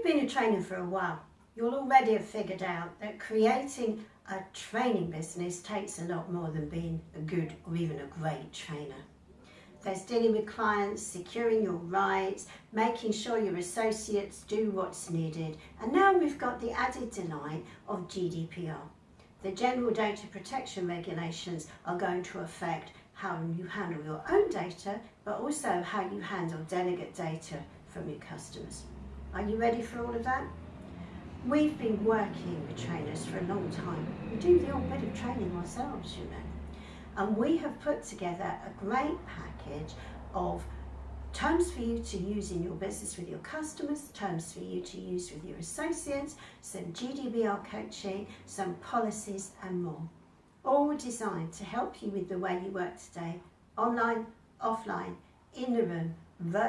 you've been a trainer for a while, you'll already have figured out that creating a training business takes a lot more than being a good or even a great trainer. There's dealing with clients, securing your rights, making sure your associates do what's needed. And now we've got the added delight of GDPR. The General Data Protection Regulations are going to affect how you handle your own data, but also how you handle delegate data from your customers. Are you ready for all of that? We've been working with trainers for a long time. We do the odd bit of training ourselves, you know. And we have put together a great package of terms for you to use in your business with your customers, terms for you to use with your associates, some GDPR coaching, some policies and more. All designed to help you with the way you work today, online, offline, in the room, virtually